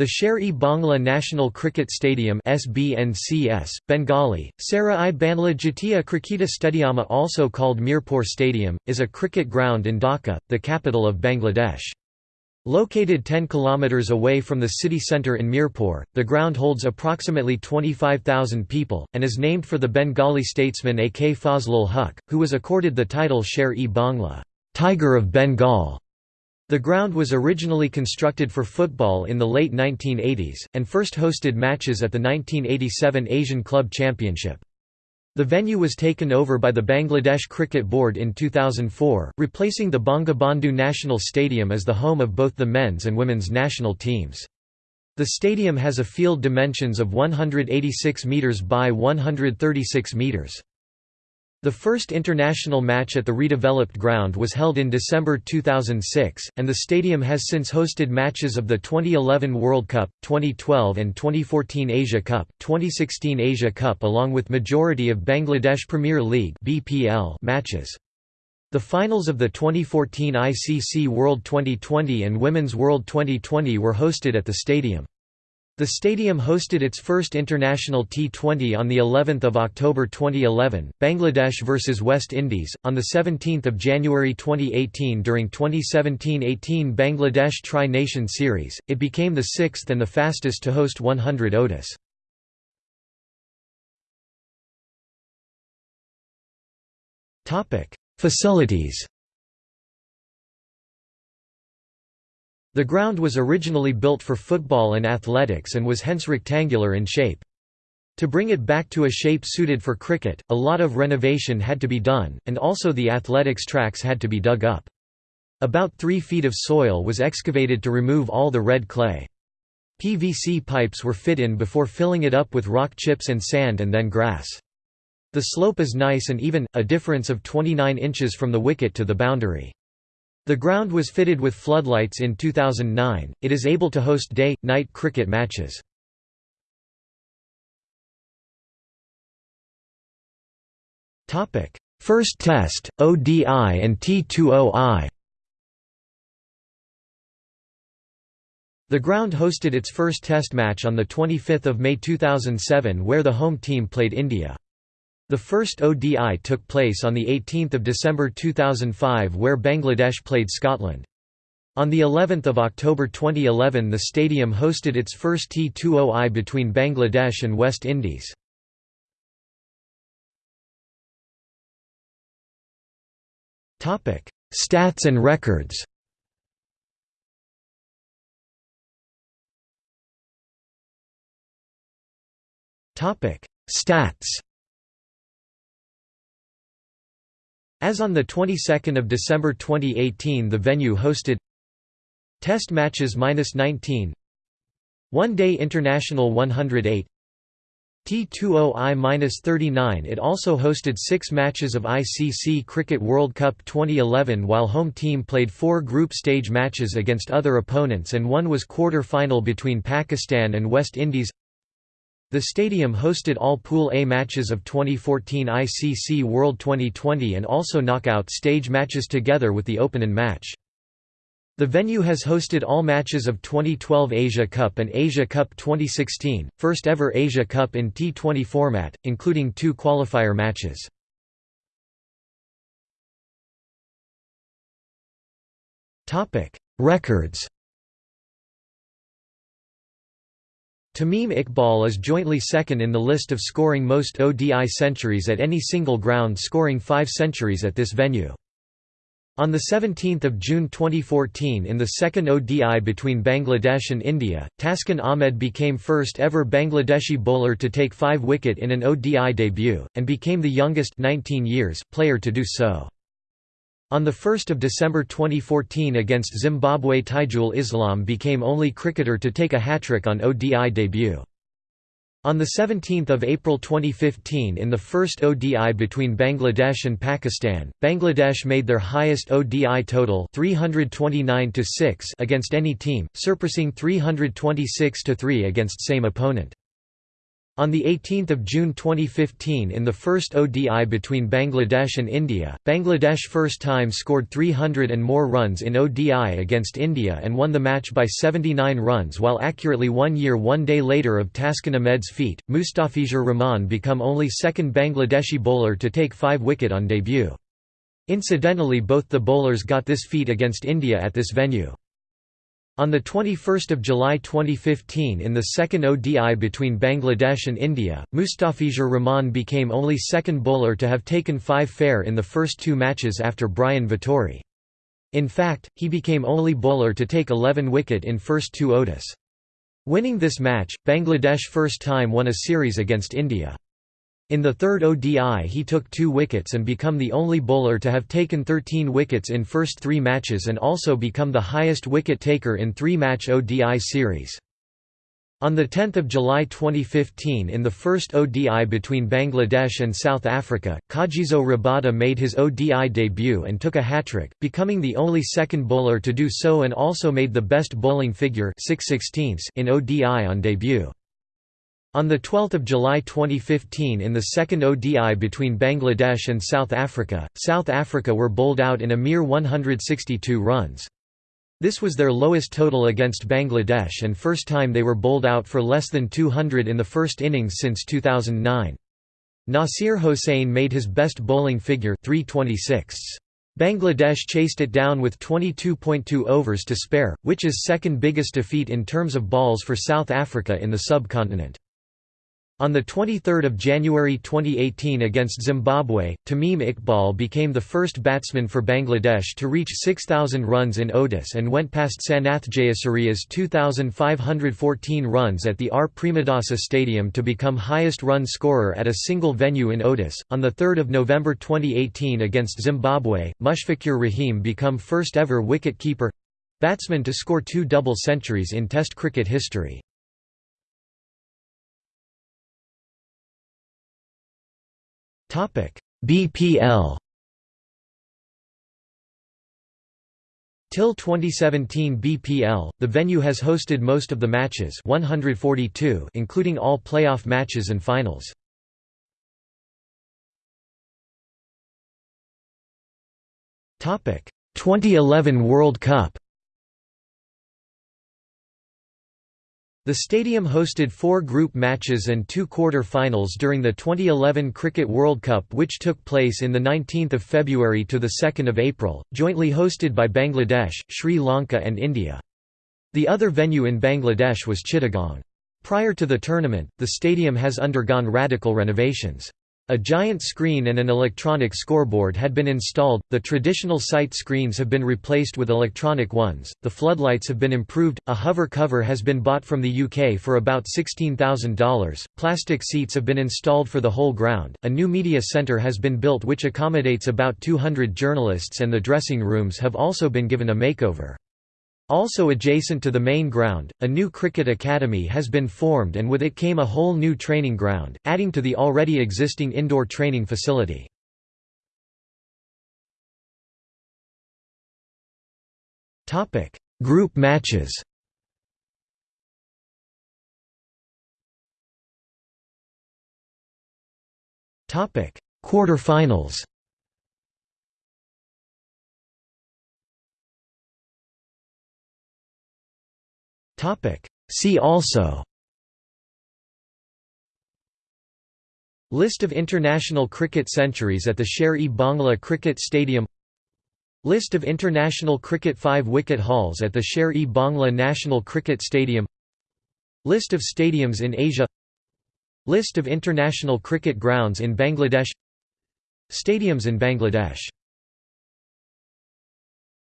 The Sher-e Bangla National Cricket Stadium SBNCS, Bengali, Sara-i Banla Jatiya Kriketa Stadiama also called Mirpur Stadium, is a cricket ground in Dhaka, the capital of Bangladesh. Located 10 km away from the city centre in Mirpur, the ground holds approximately 25,000 people, and is named for the Bengali statesman A. K. Fazlul Huq, who was accorded the title Sher-e Bangla Tiger of Bengal". The ground was originally constructed for football in the late 1980s, and first hosted matches at the 1987 Asian Club Championship. The venue was taken over by the Bangladesh Cricket Board in 2004, replacing the Bangabandhu National Stadium as the home of both the men's and women's national teams. The stadium has a field dimensions of 186 metres by 136 metres. The first international match at the redeveloped ground was held in December 2006, and the stadium has since hosted matches of the 2011 World Cup, 2012 and 2014 Asia Cup, 2016 Asia Cup along with majority of Bangladesh Premier League (BPL) matches. The finals of the 2014 ICC World 2020 and Women's World 2020 were hosted at the stadium. The stadium hosted its first international T20 on the 11th of October 2011, Bangladesh vs West Indies, on the 17th of January 2018 during 2017-18 Bangladesh Tri-Nation Series. It became the sixth and the fastest to host 100 ODIs. Topic: Facilities. The ground was originally built for football and athletics and was hence rectangular in shape. To bring it back to a shape suited for cricket, a lot of renovation had to be done, and also the athletics tracks had to be dug up. About three feet of soil was excavated to remove all the red clay. PVC pipes were fit in before filling it up with rock chips and sand and then grass. The slope is nice and even, a difference of 29 inches from the wicket to the boundary. The ground was fitted with floodlights in 2009. It is able to host day night cricket matches. Topic: First Test, ODI and T20I. The ground hosted its first Test match on 25 May 2007 where the home team played India. The first ODI took place on 18 December 2005 where Bangladesh played Scotland. On the 11th of October 2011 the stadium hosted its first T20I between Bangladesh and West Indies. Stats and records Stats As on the 22nd of December 2018 the venue hosted Test matches -19 One-day international 108 T20I-39 It also hosted six matches of ICC Cricket World Cup 2011 while home team played four group stage matches against other opponents and one was quarter-final between Pakistan and West Indies the stadium hosted all Pool A matches of 2014 ICC World 2020 and also knockout stage matches together with the opening match. The venue has hosted all matches of 2012 Asia Cup and Asia Cup 2016, first ever Asia Cup in T20 format, including two qualifier matches. Records Tamim Iqbal is jointly second in the list of scoring most ODI centuries at any single ground scoring five centuries at this venue. On 17 June 2014 in the second ODI between Bangladesh and India, Taskin Ahmed became first ever Bangladeshi bowler to take five wicket in an ODI debut, and became the youngest 19 years player to do so. On 1 December 2014 against Zimbabwe Taijul Islam became only cricketer to take a hat-trick on ODI debut. On 17 April 2015 in the first ODI between Bangladesh and Pakistan, Bangladesh made their highest ODI total 329 against any team, surpassing 326-3 against same opponent. On 18 June 2015 in the first ODI between Bangladesh and India, Bangladesh first time scored 300 and more runs in ODI against India and won the match by 79 runs while accurately one year one day later of Taskin Ahmed's feat, Mustafizur Rahman become only second Bangladeshi bowler to take five wicket on debut. Incidentally both the bowlers got this feat against India at this venue. On 21 July 2015 in the second ODI between Bangladesh and India, Mustafizur Rahman became only second bowler to have taken five fair in the first two matches after Brian Vitori. In fact, he became only bowler to take 11 wicket in first two ODIs. Winning this match, Bangladesh first time won a series against India. In the third ODI he took two wickets and become the only bowler to have taken 13 wickets in first three matches and also become the highest wicket taker in three-match ODI series. On 10 July 2015 in the first ODI between Bangladesh and South Africa, Kagiso Rabada made his ODI debut and took a hat-trick, becoming the only second bowler to do so and also made the best bowling figure 6 in ODI on debut. On 12 July 2015 in the second ODI between Bangladesh and South Africa, South Africa were bowled out in a mere 162 runs. This was their lowest total against Bangladesh and first time they were bowled out for less than 200 in the first innings since 2009. Nasir Hossain made his best bowling figure 326. Bangladesh chased it down with 22.2 overs to spare, which is second biggest defeat in terms of balls for South Africa in the subcontinent. On 23 January 2018 against Zimbabwe, Tamim Iqbal became the first batsman for Bangladesh to reach 6,000 runs in ODIs and went past Sanath Jayasuriya's 2,514 runs at the R. Premadasa Stadium to become highest run scorer at a single venue in ODIs. On 3 November 2018 against Zimbabwe, Mushfiqur Rahim became first ever wicket-keeper batsman to score two double centuries in Test cricket history. BPL. Till 2017 BPL, the venue has hosted most of the matches 142 including all playoff matches and finals. Topic: 2011 World Cup The stadium hosted four group matches and two quarter-finals during the 2011 Cricket World Cup which took place in 19 February to 2 April, jointly hosted by Bangladesh, Sri Lanka and India. The other venue in Bangladesh was Chittagong. Prior to the tournament, the stadium has undergone radical renovations. A giant screen and an electronic scoreboard had been installed, the traditional sight screens have been replaced with electronic ones, the floodlights have been improved, a hover cover has been bought from the UK for about $16,000, plastic seats have been installed for the whole ground, a new media centre has been built which accommodates about 200 journalists and the dressing rooms have also been given a makeover. Also adjacent to the main ground, a new cricket academy has been formed and with it came a whole new training ground, adding to the already existing indoor training facility. Group matches Quarter-finals See also. List of international cricket centuries at the Sher-e-Bangla Cricket Stadium. List of international cricket five-wicket hauls at the Sher-e-Bangla National Cricket Stadium. List of stadiums in Asia. List of international cricket grounds in Bangladesh. Stadiums in Bangladesh